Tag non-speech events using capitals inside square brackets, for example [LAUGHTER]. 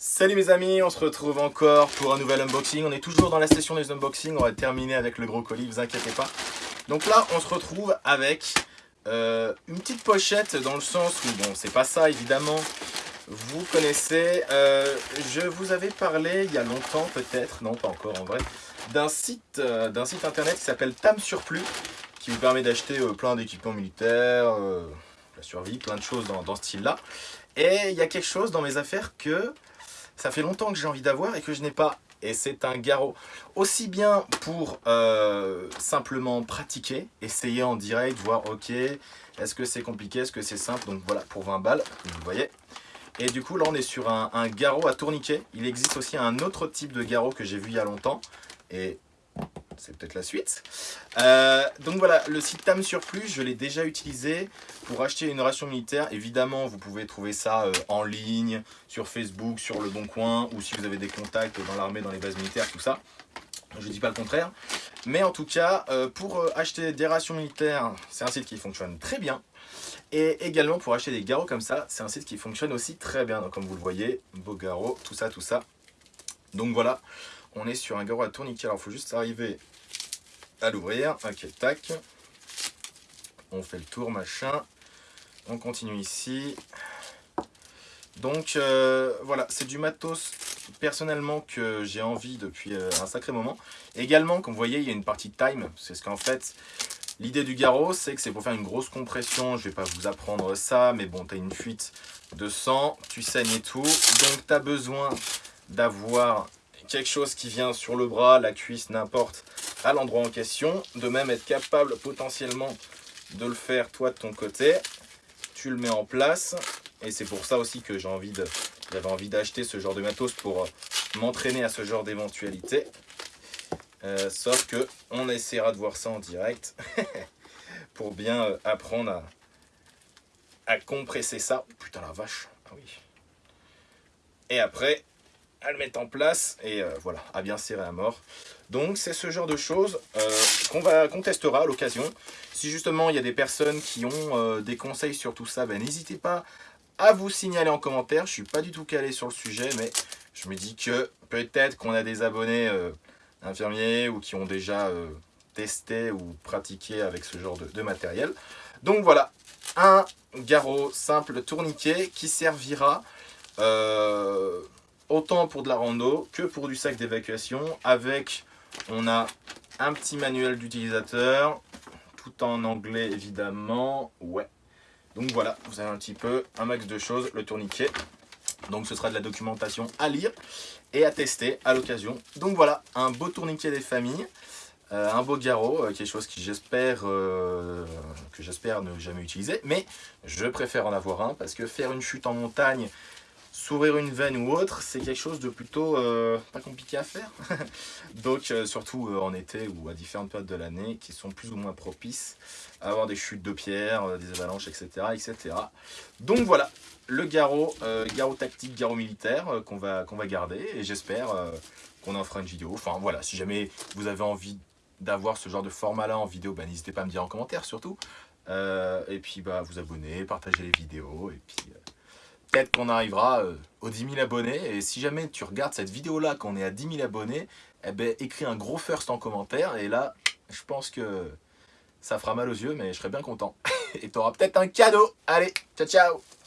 Salut mes amis, on se retrouve encore pour un nouvel unboxing. On est toujours dans la session des unboxings, on va terminer avec le gros colis, vous inquiétez pas. Donc là, on se retrouve avec euh, une petite pochette dans le sens où, bon, c'est pas ça évidemment, vous connaissez, euh, je vous avais parlé il y a longtemps peut-être, non pas encore en vrai, d'un site, euh, d'un site internet qui s'appelle Tam Surplus, qui vous permet d'acheter plein d'équipements militaires, la survie, plein de choses dans, dans ce style-là. Et il y a quelque chose dans mes affaires que ça fait longtemps que j'ai envie d'avoir et que je n'ai pas. Et c'est un garrot. Aussi bien pour euh, simplement pratiquer, essayer en direct, voir ok, est-ce que c'est compliqué, est-ce que c'est simple? Donc voilà, pour 20 balles, vous voyez. Et du coup, là, on est sur un, un garrot à tourniquet. Il existe aussi un autre type de garrot que j'ai vu il y a longtemps. Et c'est peut-être la suite. Euh, donc voilà, le site TAM Surplus, je l'ai déjà utilisé pour acheter une ration militaire. Évidemment, vous pouvez trouver ça euh, en ligne, sur Facebook, sur Le Bon Coin, ou si vous avez des contacts dans l'armée, dans les bases militaires, tout ça. Je ne dis pas le contraire. Mais en tout cas, euh, pour acheter des rations militaires, c'est un site qui fonctionne très bien. Et également pour acheter des garrots comme ça, c'est un site qui fonctionne aussi très bien. Donc comme vous le voyez, beau garrot, tout ça, tout ça. Donc voilà, on est sur un garrot à tourniquet. Alors, il faut juste arriver à l'ouvrir. Ok, tac. On fait le tour, machin. On continue ici. Donc, euh, voilà, c'est du matos personnellement que j'ai envie depuis euh, un sacré moment. Également, comme vous voyez, il y a une partie time. C'est ce qu'en fait, l'idée du garrot, c'est que c'est pour faire une grosse compression. Je vais pas vous apprendre ça, mais bon, tu as une fuite de sang, tu saignes et tout. Donc, tu as besoin d'avoir quelque chose qui vient sur le bras, la cuisse, n'importe, à l'endroit en question. De même, être capable potentiellement de le faire toi de ton côté. Tu le mets en place. Et c'est pour ça aussi que j'avais envie d'acheter ce genre de matos pour euh, m'entraîner à ce genre d'éventualité. Euh, sauf que on essaiera de voir ça en direct [LAUGHS] pour bien euh, apprendre à, à compresser ça. putain la vache, ah oui. Et après, à le mettre en place et euh, voilà, à bien serrer à mort. Donc c'est ce genre de choses euh, qu'on va testera à l'occasion. Si justement il y a des personnes qui ont euh, des conseils sur tout ça, ben, n'hésitez pas à vous signaler en commentaire. Je suis pas du tout calé sur le sujet, mais je me dis que peut-être qu'on a des abonnés infirmiers ou qui ont déjà testé ou pratiqué avec ce genre de matériel. Donc voilà, un garrot simple tourniquet qui servira autant pour de la rando que pour du sac d'évacuation. Avec, on a un petit manuel d'utilisateur, tout en anglais évidemment. Ouais. Donc voilà, vous avez un petit peu un max de choses, le tourniquet. Donc ce sera de la documentation à lire et à tester à l'occasion. Donc voilà, un beau tourniquet des familles. Euh, un beau garrot, euh, quelque chose qui j'espère euh, que j'espère ne jamais utiliser, mais je préfère en avoir un parce que faire une chute en montagne s'ouvrir une veine ou autre, c'est quelque chose de plutôt euh, pas compliqué à faire. [LAUGHS] Donc euh, surtout euh, en été ou à différentes périodes de l'année qui sont plus ou moins propices à avoir des chutes de pierre, des avalanches, etc. etc. Donc voilà, le garrot, garrot tactique, garrot militaire qu'on va, va garder et j'espère qu'on en fera une vidéo. Enfin voilà, si jamais vous avez envie d'avoir ce genre de format là en vidéo, bah, n'hésitez pas à me dire en commentaire surtout. et puis bah, vous abonner, partager les vidéos et puis peut-être qu'on arrivera euh, aux 10 000 abonnés. Et si jamais tu regardes cette vidéo-là, qu'on est à 10 000 abonnés, eh ben, écris un gros first en commentaire. Et là, je pense que ça fera mal aux yeux, mais je serai bien content. [LAUGHS] et tu auras peut-être un cadeau. Allez, ciao, ciao